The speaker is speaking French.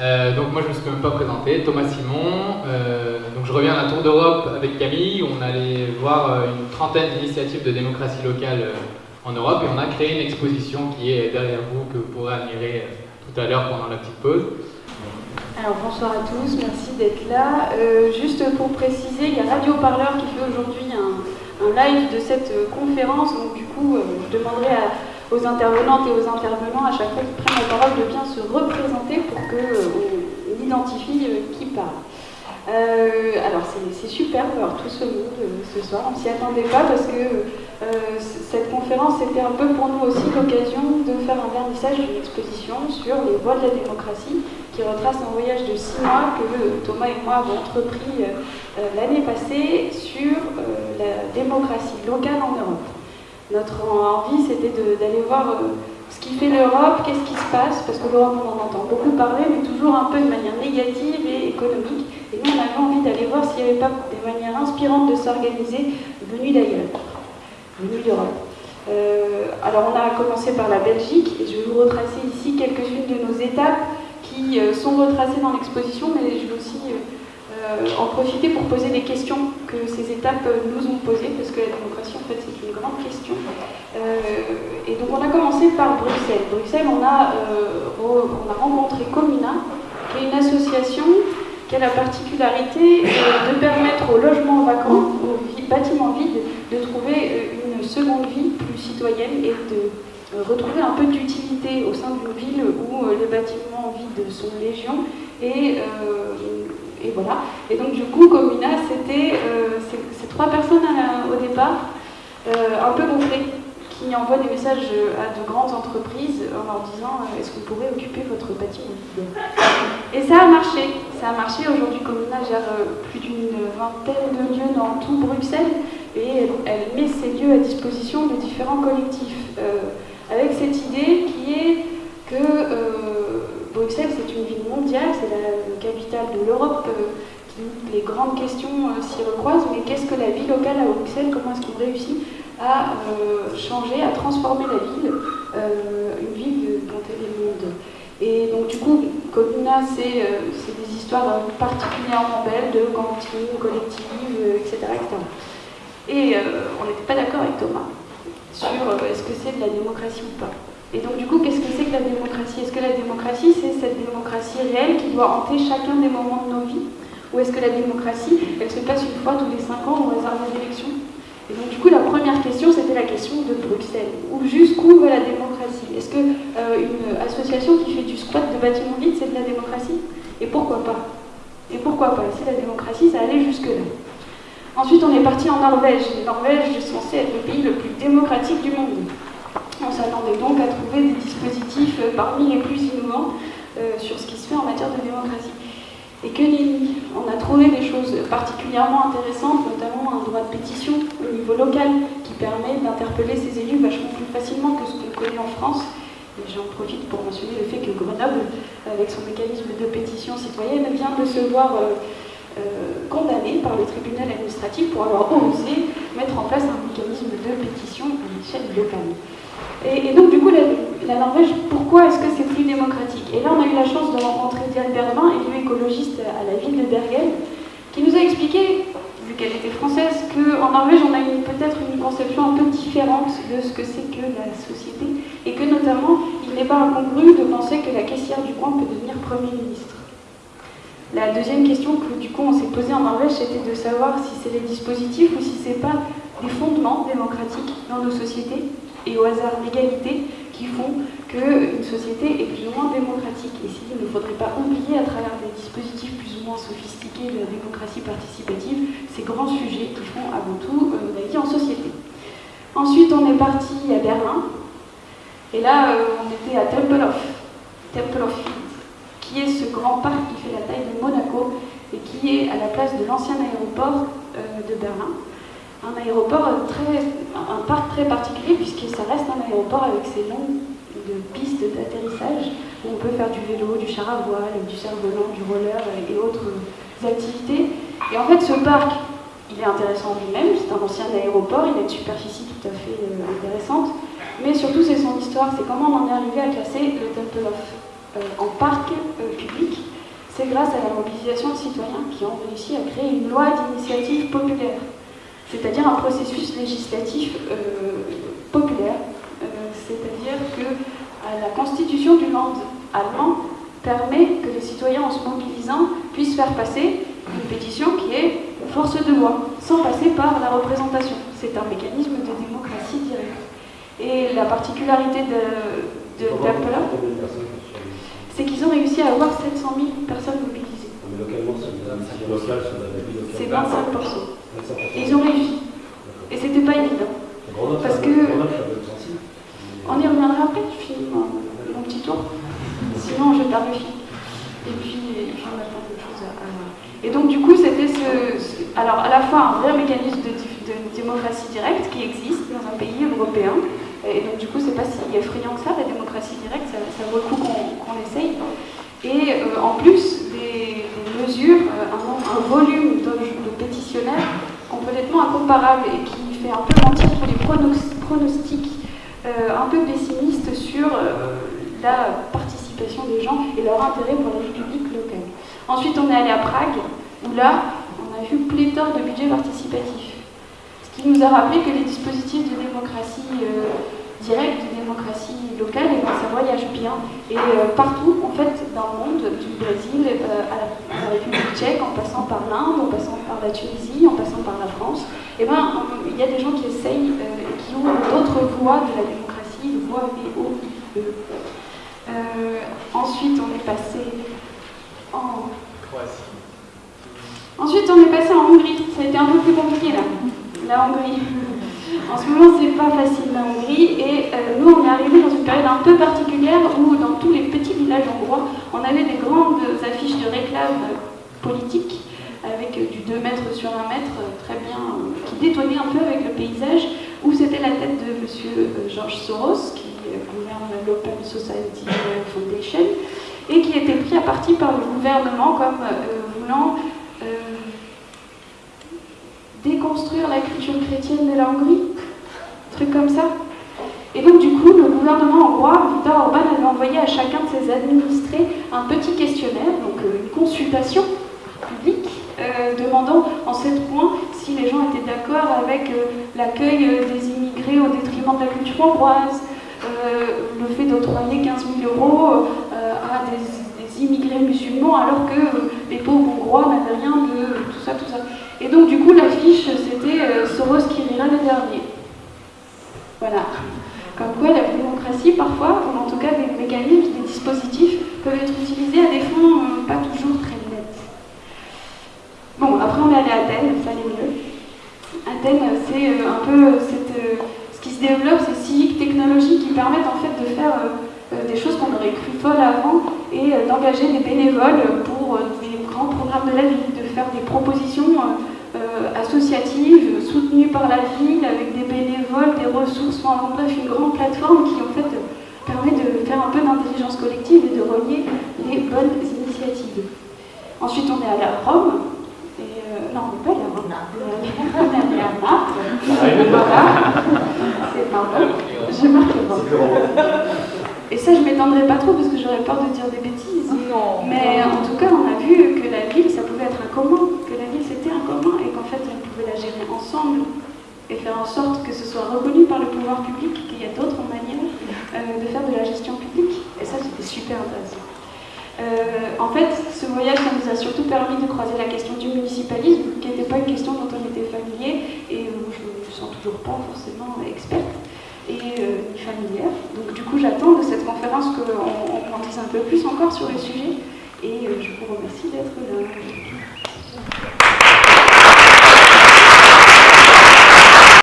Euh, donc moi je me suis même pas présenté, Thomas Simon. Euh, donc je reviens à la Tour d'Europe avec Camille. On allait voir euh, une trentaine d'initiatives de démocratie locale en Europe et on a créé une exposition qui est derrière vous que vous pourrez admirer tout à l'heure pendant la petite pause. Alors bonsoir à tous, merci d'être là. juste pour préciser, il y a Radio Parleur qui fait aujourd'hui un, live de cette conférence. Donc du coup, je demanderai à aux intervenantes et aux intervenants à chaque fois qu'ils prennent la parole de bien se représenter pour qu'on euh, identifie euh, qui parle. Euh, alors c'est super de voir tout ce monde ce soir, on s'y attendait pas parce que cette conférence était un peu pour nous aussi l'occasion de faire un vernissage d'une exposition sur les voies de la démocratie qui retrace un voyage de six mois que Thomas et moi avons entrepris l'année passée sur la démocratie locale en Europe. Notre envie, c'était d'aller voir euh, ce qui fait l'Europe, qu'est-ce qui se passe, parce que l'Europe, on en entend beaucoup parler, mais toujours un peu de manière négative et économique. Et nous, on avait envie d'aller voir s'il n'y avait pas des manières inspirantes de s'organiser venues d'ailleurs, venues d'Europe. Euh, alors, on a commencé par la Belgique, et je vais vous retracer ici quelques-unes de nos étapes qui euh, sont retracées dans l'exposition, mais je vais aussi en profiter pour poser des questions que ces étapes nous ont posées, parce que la démocratie, en fait, c'est une grande question. Euh, et donc, on a commencé par Bruxelles. Bruxelles, on a, euh, on a rencontré Comuna, qui est une association qui a la particularité euh, de permettre aux logements vacants, aux bâtiments vides, de trouver une seconde vie plus citoyenne et de retrouver un peu d'utilité au sein d'une ville où les bâtiments vides sont légion et et voilà. Et donc du coup, Comuna, c'était euh, ces trois personnes au départ, euh, un peu gonflées, qui envoient des messages à de grandes entreprises en leur disant euh, est-ce que vous pourrez occuper votre bâtiment Et ça a marché. Ça a marché. Aujourd'hui, Comuna gère plus d'une vingtaine de lieux dans tout Bruxelles et elle, met ces lieux à disposition de différents collectifs. avec cette idée qui est que Bruxelles, c'est une ville mondiale, c'est la capitale de l'Europe. Euh, les grandes questions euh, s'y recroisent, mais qu'est-ce que la vie locale à Bruxelles Comment est-ce qu'on réussit à euh, changer, à transformer la ville, une ville dont elle est monde? Et donc, du coup, Comuna, c'est des histoires particulièrement belles de cantines collectives, etc. Et on n'était pas d'accord avec Thomas sur est-ce que c'est de la démocratie ou pas. Et donc du coup, qu'est-ce que c'est que la démocratie? Est-ce que la démocratie, c'est cette démocratie réelle qui doit hanter chacun des moments de nos vies? Ou est-ce que la démocratie, elle se passe une fois tous les cinq ans au hasard des élections? Et donc du coup, la première question, c'était la question de Bruxelles. Où jusqu'où va la démocratie? Est-ce qu'une euh, association qui fait du squat de bâtiments vides, c'est de la démocratie? Et pourquoi pas? Et pourquoi pas? Si la démocratie, ça allait jusque-là. Ensuite, on est parti en Norvège. Norvège est censée être le pays le plus démocratique du monde. S'attendait donc à trouver des dispositifs euh, parmi les plus innovants euh, sur ce qui se fait en matière de démocratie. Et que nenni On a trouvé des choses particulièrement intéressantes, notamment un droit de pétition au niveau local qui permet d'interpeller ces élus vachement plus facilement que ce qu'on connaît en France. Et j'en profite pour mentionner le fait que Grenoble, avec son mécanisme de pétition citoyenne, vient de se voir euh, condamné par le tribunal administratif pour avoir osé mettre en place un mécanisme de pétition à l'échelle locale. Et, donc, du coup, la, Norvège, pourquoi est-ce que c'est plus démocratique? Et là, on a eu la chance de rencontrer Diane Berlin, élue écologiste à la ville de Bergen, qui nous a expliqué, vu qu'elle était française, qu'en Norvège, on a peut-être une conception un peu différente de ce que c'est que la société, et que notamment, il n'est pas incongru de penser que la caissière du coin peut devenir Premier ministre. La deuxième question que du coup on s'est posée en Norvège, c'était de savoir si c'est les dispositifs ou si c'est pas des fondements démocratiques dans nos sociétés et au hasard d'égalité qui font qu'une société est plus ou moins démocratique. Et s'il ne faudrait pas oublier à travers des dispositifs plus ou moins sophistiqués de la démocratie participative ces grands sujets qui font avant tout euh, la vie en société. Ensuite, on est parti à Berlin. Et là, euh, on était à Tempelhof, Tempelhof, qui est ce grand parc qui fait la taille de Monaco et qui est à la place de l'ancien aéroport euh, de Berlin un aéroport très, un parc très particulier puisque ça reste un aéroport avec ses longues pistes d'atterrissage où on peut faire du vélo, du char à voile, du cerf-volant, du roller et autres activités. Et en fait, ce parc, il est intéressant lui-même, c'est un ancien aéroport, il a une superficie tout à fait euh, intéressante, mais surtout c'est son histoire, c'est comment on en est arrivé à classer le Tempelhof euh, en parc euh, public. Grâce à la mobilisation de citoyens qui ont réussi à créer une loi d'initiative populaire, c'est-à-dire un processus législatif euh, populaire, euh, c'est-à-dire que la constitution du Land allemand permet que les citoyens, en se mobilisant, puissent faire passer une pétition qui est force de loi, sans passer par la représentation. C'est un mécanisme de démocratie directe. Et la particularité de, de c'est qu'ils ont réussi à avoir 700 000 personnes mobilisées. Mais localement, c'est 25%. ils ont réussi. Et c'était pas évident. Parce que. On y reviendra après, je finis mon, petit tour. Sinon, je tarde le film. Et puis, il faut plein de choses à. Et donc, du coup, c'était ce, Alors, à la fois un vrai mécanisme de, démocratie directe qui existe dans un pays européen. Et donc, du coup, c'est pas si effrayant que ça, la démocratie directe, ça, vaut le coup qu'on essaye. Et euh, en plus, des, mesures, euh, un, volume de, pétitionnaires complètement incomparable et qui fait un peu mentir tous les pronostics euh, un peu pessimistes sur la participation des gens et leur intérêt pour la République locale. Ensuite, on est allé à Prague, où là, on a vu pléthore de budgets participatifs. Qui nous a rappelé que les dispositifs de démocratie directe, de démocratie locale, et ben, ça voyage bien. Et euh, partout, en fait, dans le monde, du Brésil euh, à, la, République tchèque, en passant par l'Inde, en passant par la Tunisie, en passant par la France, et ben, il y a des gens qui essayent, euh, qui ont d'autres voies de la démocratie, le voie VOIE. ensuite, on est passé en Croatie. Ensuite, on est passé en Hongrie. Ça a été un peu plus compliqué là, la Hongrie. En ce moment, c'est pas facile la Hongrie et euh, nous, on est arrivé dans une période un peu particulière où, dans tous les petits villages hongrois, on avait des grandes affiches de réclame politiques avec du 2 mètres sur 1 mètre, très bien, qui détonnaient un peu avec le paysage, où c'était la tête de M. Euh, Georges Soros, qui gouverne l'Open Society Foundation, et qui était pris à partie par le gouvernement comme euh, voulant déconstruire la culture chrétienne de la Hongrie, truc comme ça. Et donc du coup, le gouvernement hongrois, Viktor Orban, avait envoyé à chacun de ses administrés un petit questionnaire, donc euh, une consultation publique, euh, demandant en sept points si les gens étaient d'accord avec euh, l'accueil des immigrés au détriment de la culture hongroise, le fait d'octroyer 15 000 euros à des, immigrés musulmans alors que les pauvres hongrois n'avaient rien de tout ça, tout. Et donc, du coup, l'affiche, c'était euh, Soros qui rira le dernier. Voilà. Comme quoi, la démocratie, parfois, ou en tout cas des mécanismes, des dispositifs, peuvent être utilisés à des fins euh, pas toujours très nettes. Bon, après, on est allé à Athènes, ça allait mieux. Athènes, c'est euh, un peu cette, ce qui se développe, ces civiques technologies qui permettent en fait de faire des choses qu'on aurait cru folles avant et d'engager des bénévoles pour des grands programmes de la vie, de faire des propositions euh, associative, soutenue par la ville, avec des bénévoles, des ressources, enfin bref, une grande plateforme qui en fait permet de faire un peu d'intelligence collective et de relier les bonnes initiatives. Ensuite, on est allé à Rome. Et euh, non, on n'est pas allé à Rome. On est allé à Naples. Voilà. C'est pardon. Je marque Rome. Et ça, je ne m'étendrai pas trop parce que j'aurais peur de dire des bêtises. Non. Mais en tout cas, on a vu sorte que ce soit reconnu par le pouvoir public, qu'il y a d'autres manières euh, de faire de la gestion publique. Et ça, c'était super intéressant. Euh, en fait, ce voyage, ça nous a surtout permis de croiser la question du municipalisme, qui n'était pas une question dont on était familier et où je ne me sens toujours pas forcément experte et euh, familière. Donc du coup, j'attends de cette conférence qu'on on, dise un peu plus encore sur le sujet et euh, je vous remercie d'être là.